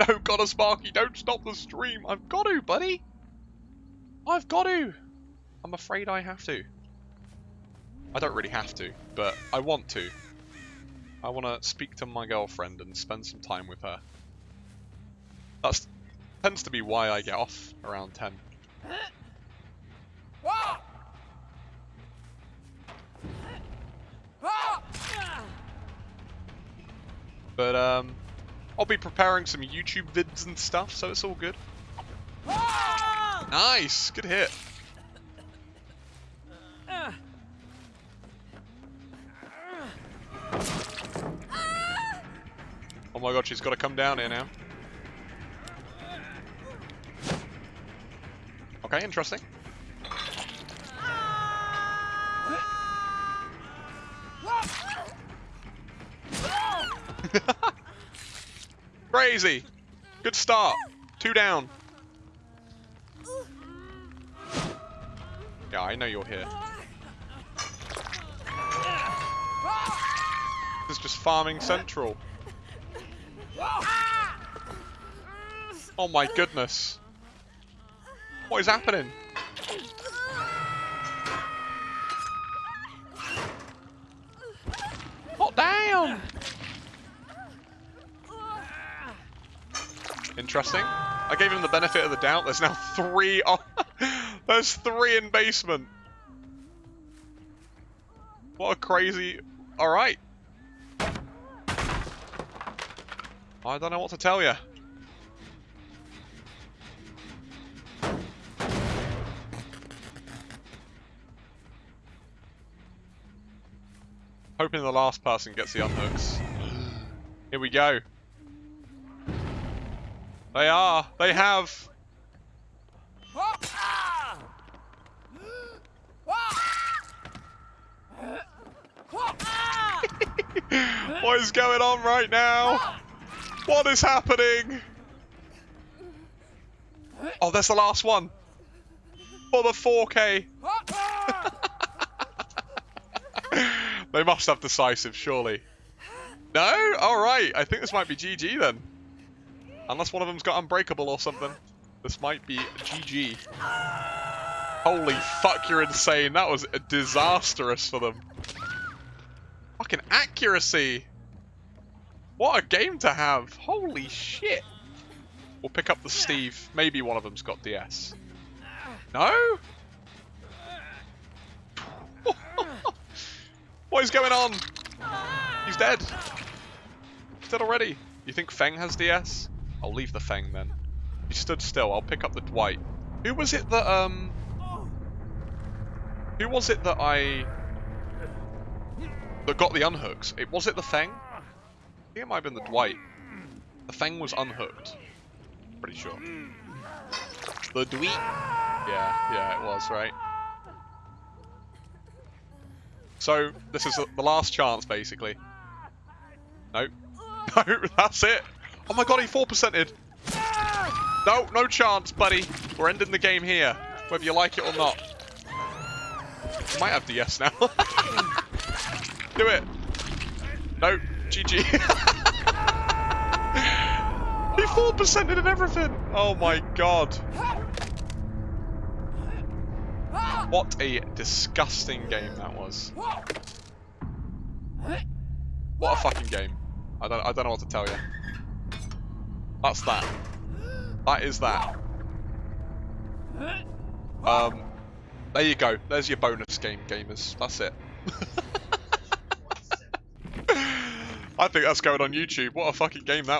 No, gotta Sparky, don't stop the stream. I've got to, buddy. I've got to. I'm afraid I have to. I don't really have to, but I want to. I want to speak to my girlfriend and spend some time with her. That tends to be why I get off around 10. But um, I'll be preparing some YouTube vids and stuff, so it's all good. Nice, good hit. Oh my god, she's got to come down here now. Okay, interesting. Crazy! Good start. Two down. Yeah, I know you're here. This is just farming central. Oh my goodness. What is happening? Not down! Interesting. I gave him the benefit of the doubt. There's now three. Oh, there's three in basement. What a crazy. All right. I don't know what to tell you. Hoping the last person gets the unhooks. Here we go. They are. They have. what is going on right now? What is happening? Oh, there's the last one. For the 4K. Eh? they must have decisive, surely. No? Alright, I think this might be GG then. Unless one of them's got Unbreakable or something. This might be GG. Holy fuck, you're insane. That was disastrous for them. Fucking accuracy. What a game to have. Holy shit. We'll pick up the Steve. Maybe one of them's got DS. No? what is going on? He's dead. He's dead already. You think Feng has DS? I'll leave the Feng then. He stood still. I'll pick up the Dwight. Who was it that, um... Who was it that I... That got the unhooks? It Was it the Feng? I think it might have been the Dwight. The Feng was unhooked. Pretty sure. The Dwight? Yeah, yeah, it was, right? So, this is the last chance, basically. Nope. No, that's it. Oh my god, he 4%ed. No, no chance, buddy. We're ending the game here, whether you like it or not. Might have DS now. Do it. No, GG. he 4%ed and everything. Oh my god. What a disgusting game that was. What a fucking game. I don't, I don't know what to tell you. That's that. That is that. Um, there you go. There's your bonus game, gamers. That's it. I think that's going on YouTube. What a fucking game that